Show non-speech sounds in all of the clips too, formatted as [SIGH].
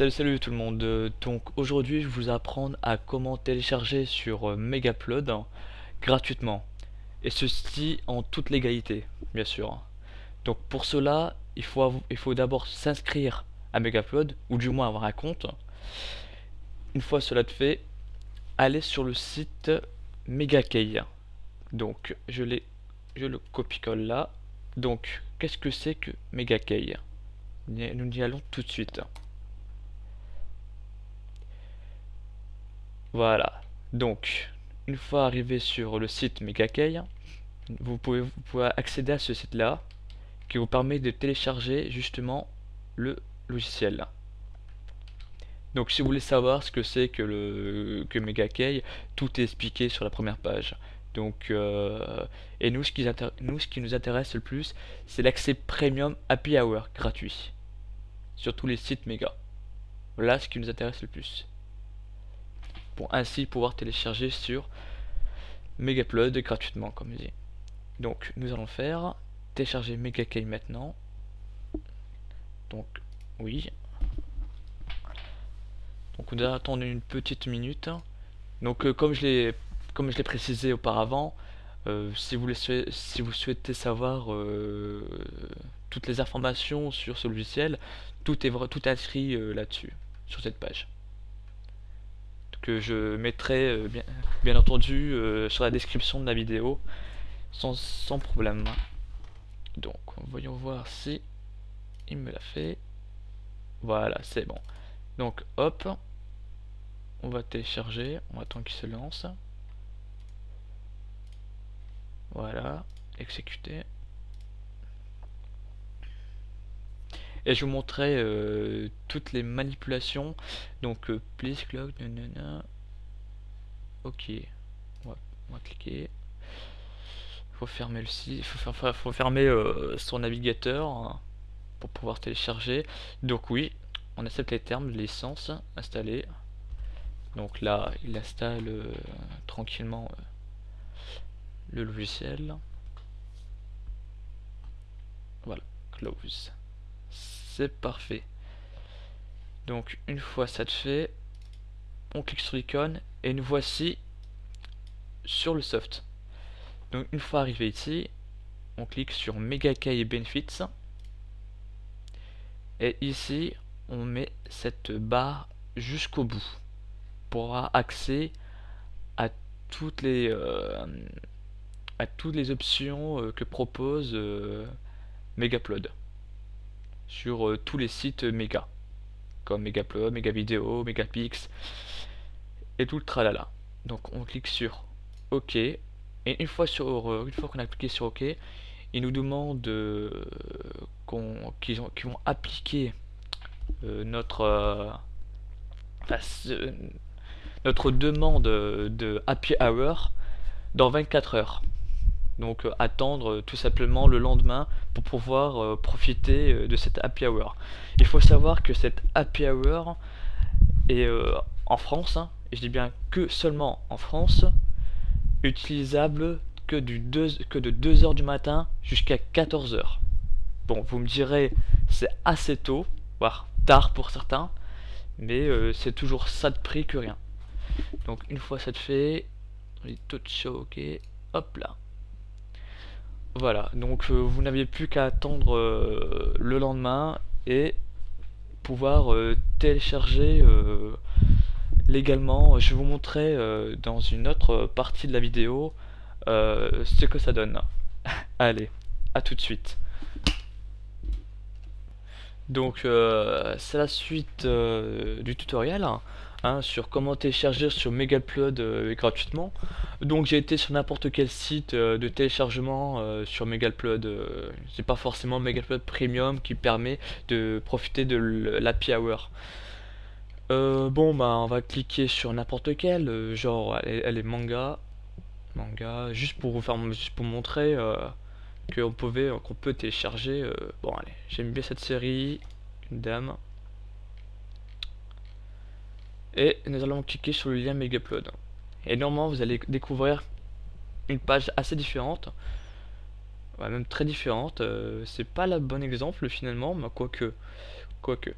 Salut salut tout le monde, donc aujourd'hui je vais vous apprendre à comment télécharger sur euh, Megapload gratuitement et ceci en toute légalité bien sûr. Donc pour cela il faut, d'abord s'inscrire à Megapload ou du moins avoir un compte. Une fois cela fait, allez sur le site Megakey. Donc je l'ai, je le copie-colle là. Donc qu'est-ce que c'est que Megakey? Nous y allons tout de suite. Voilà. Donc, une fois arrivé sur le site Megakey, vous pouvez, vous pouvez accéder à ce site-là qui vous permet de télécharger justement le logiciel. Donc, si vous voulez savoir ce que c'est que le que Megakey, tout est expliqué sur la première page. Donc, euh, et nous ce, qui nous intéresse le plus, c'est l'accès premium Happy Hour gratuit sur tous les sites Mega. Voilà ce qui nous intéresse le plus pour ainsi pouvoir télécharger sur Megapload gratuitement comme je dis. Donc nous allons faire télécharger Megakey maintenant. Donc oui. Donc on doit attendre une petite minute. Donc euh, comme je l'ai comme je l'ai précisé auparavant, euh, si vous souhaitez savoir euh, toutes les informations sur ce logiciel, tout est tout est inscrit là-dessus sur cette page que je mettrai euh, bien, bien entendu euh, sur la description de la vidéo sans, sans problème. Donc voyons voir si il me l'a fait. Voilà, c'est bon. Donc hop, on va télécharger, on attend qu'il se lance. Voilà, exécuter. Et je vous montrerai euh, toutes les manipulations. Donc, euh, please clock, nanana. Ok. On va, cliquer. Faut fermer le site. Faut, faut fermer euh, son navigateur hein, pour pouvoir télécharger. Donc oui, on accepte les termes de licence installés. Donc là, il installe euh, tranquillement le logiciel. Voilà, close. C'est parfait. Donc une fois ça de fait, on clique sur l'icône et nous voici sur le soft. Donc une fois arrivé ici, on clique sur Megakey Benefits. Et ici, on met cette barre jusqu'au bout pour avoir accès à toutes les euh, à toutes les options euh, que propose euh, sur euh, tous les sites méga comme Megaupload, Megavideo, Megapix et tout le tralala. Donc on clique sur OK et une fois sur euh, une fois qu'on a cliqué sur OK, il nous demande euh, qu'on qu'ils ont- qu'ils vont appliquer notre notre demande de happy hour dans 24 heures. Donc euh, attendre euh, tout simplement le lendemain pour pouvoir euh, profiter de cette happy hour. Il faut savoir que cette happy hour est en France, hein, et je dis bien que seulement en France, utilisable que, du 2, que de 2h du matin jusqu'à 14h. Bon, vous me direz, c'est assez tôt, voire tard pour certains, mais c'est toujours ça de prix que rien. Donc une fois ça de fait, on dit tout ok, hop là. Voilà, donc euh, vous n'aviez plus qu'à attendre euh, le lendemain et pouvoir euh, télécharger légalement. Je vous montrer euh, dans une autre partie de la vidéo ce que ça donne. [LAUGHS] Allez, à tout de suite. Donc c'est la suite du tutoriel hein, sur comment télécharger sur Megapload euh, gratuitement. Donc j'ai été sur n'importe quel site euh, de téléchargement euh, sur Megapload. euh, c'est pas forcément Megapload Premium qui permet de profiter de l'Happy Hour. Bon bah on va cliquer sur n'importe quel, genre elle est, manga, manga, juste pour vous faire, juste pour montrer qu'on pouvait, qu'on peut télécharger. bon allez, j'aime bien cette série, une dame. Et nous allons cliquer sur le lien Megapload. Et normalement vous allez découvrir une page assez différente, ouais, même très différente. euh, c'est pas le bon exemple finalement, mais quoique, quoique.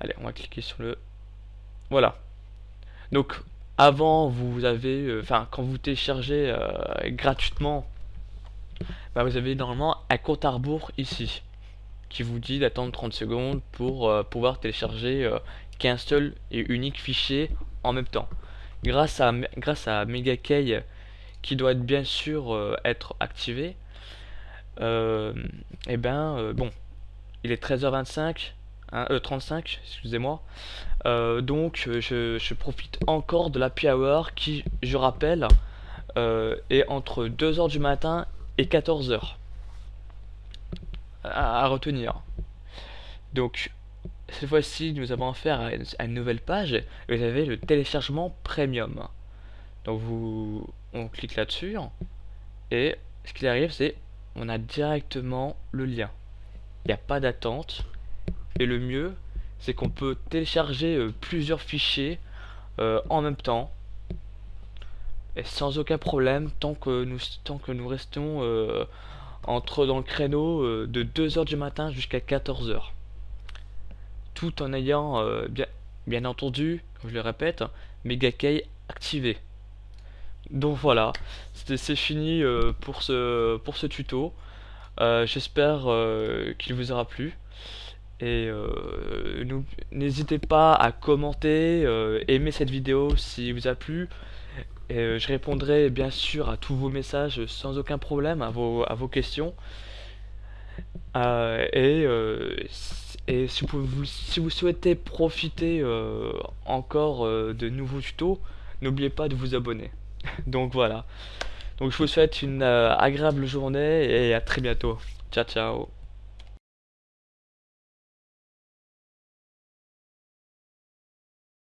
Allez, on va cliquer sur le... Voilà. Donc, avant, vous avez... Enfin, quand vous téléchargez gratuitement, bah, vous avez normalement un compte à rebours ici qui vous dit d'attendre 30 secondes pour pouvoir télécharger qu'un seul et unique fichier en même temps. Grâce à, grâce à MegaKey qui doit être bien sûr euh, être activé, et euh, eh ben euh, bon, il est 13h25, 35, excusez-moi. donc je, je, profite encore de la hour qui, je rappelle, est entre 2h du matin et 14h. À, retenir. Donc cette fois-ci, nous avons affaire à une, nouvelle page et vous avez le téléchargement premium. Donc vous, on clique là-dessus et ce qui arrive, c'est on a directement le lien. Il n'y a pas d'attente et le mieux, c'est qu'on peut télécharger euh, plusieurs fichiers euh, en même temps et sans aucun problème tant que nous, tant que nous restons euh, entre dans le créneau de 2h du matin jusqu'à 14h tout en ayant euh, bien, bien entendu, je le répète, Megakey activé. Donc voilà, c'est fini euh, pour, ce, pour ce tuto. Euh, j'espère qu'il vous aura plu. Et n'hésitez pas à commenter, aimer cette vidéo si vous a plu. Et, je répondrai bien sûr à tous vos messages sans aucun problème, à vos, à vos questions. et et si vous, si vous souhaitez profiter euh, encore euh, de nouveaux tutos, n'oubliez pas de vous abonner. [LAUGHS] Donc voilà. Donc je vous souhaite une euh, agréable journée et à très bientôt. Ciao ciao